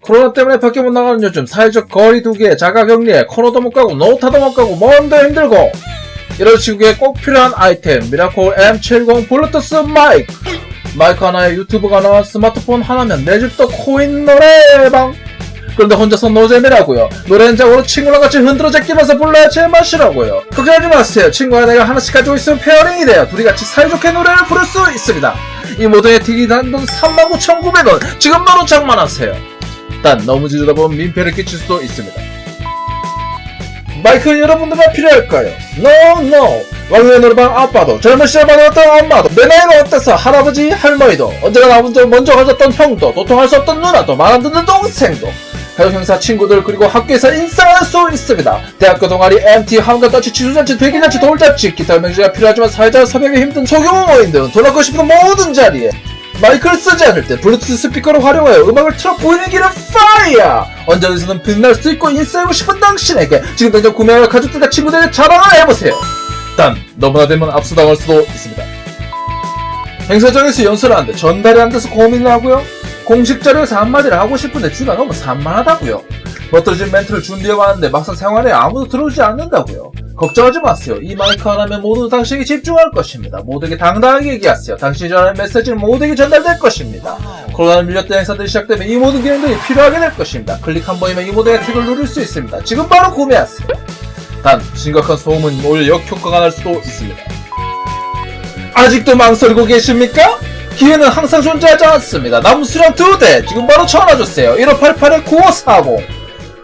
코로나 때문에 밖에 못 나가는 요즘 사회적 거리 두기에 자가격리에 코노도 못 가고 놀러도 못 가고 뭔데 힘들고. 이런 시국에 꼭 필요한 아이템 미라콜 M70 블루투스 마이크. 마이크 하나에 유튜브가 나와 스마트폰 하나면 내 집도 코인 노래방. 그런데 혼자서 노잼이라고요. 노래 한장으로 친구랑 같이 흔들어 제끼면서 불러야 제맛이라고요. 걱정하지 마세요. 친구와 내가 하나씩 가지고 있으면 페어링이 돼요. 둘이 같이 사이좋게 노래를 부를 수 있습니다. 이 모드의 틱이 단돈 39,900원. 지금 바로 장만하세요 단 너무 지르다 보면 민폐를 끼칠 수도 있습니다 마이크는 여러분들만 필요할까요? No, no. 왕년의 노래방 아빠도 젊은 시절 받았던 엄마도 내 나이가 어때서 할아버지 할머니도 언제나 나 먼저 가졌던 형도 도통할 수 없던 누나도 말 안 듣는 동생도 가족 형사 친구들 그리고 학교에서 인싸할 수 있습니다. 대학교 동아리 MT 한가 더치 취수잔치 되기잔치 돌잔치 기타 명제가 필요하지만 사회자 섭외가 힘든 소규모 모임 등돈 얻고 싶은 모든 자리에 마이크를 쓰지 않을 때 블루투스 스피커를 활용하여 음악을 틀어 분위기를 fire! 언제 어디서든 빛날 수 있고 인싸이고 싶은 당신에게 지금 당장 구매하여 가족들과 친구들에게 자랑을 해보세요! 단 너무나 되면 압수당할 수도 있습니다. 행사장에서 연설을 하는데 전달이 안 돼서 고민을 하고요. 공식 자리에서 한마디를 하고 싶은데 주위가 너무 산만하다고요. 멋들어진 멘트를 준비해왔는데 막상 생활에 아무도 들어주지 않는다고요. 걱정하지 마세요. 이 마이크 하나면 모두 당신에게 집중할 것입니다. 모두에게 당당하게 얘기하세요. 당신이 전하는 메시지는 모두에게 전달될 것입니다. 코로나 밀렸던 행사들이 시작되면 이 모든 기능들이 필요하게 될 것입니다. 클릭 한 번이면 이 모든 혜택을 누릴 수 있습니다. 지금 바로 구매하세요. 단 심각한 소음은 오히려 역효과가 날 수도 있습니다. 아직도 망설이고 계십니까? 기회는 항상 존재하지 않습니다. 남은 수량 두 대! 지금 바로 전화주세요. 1588-9540!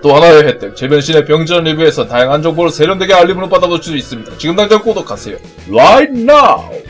또 하나의 혜택, 제변신의 병전 리뷰에서 다양한 정보를 세련되게 알림으로 받아볼 수 있습니다. 지금 당장 구독하세요. Right now!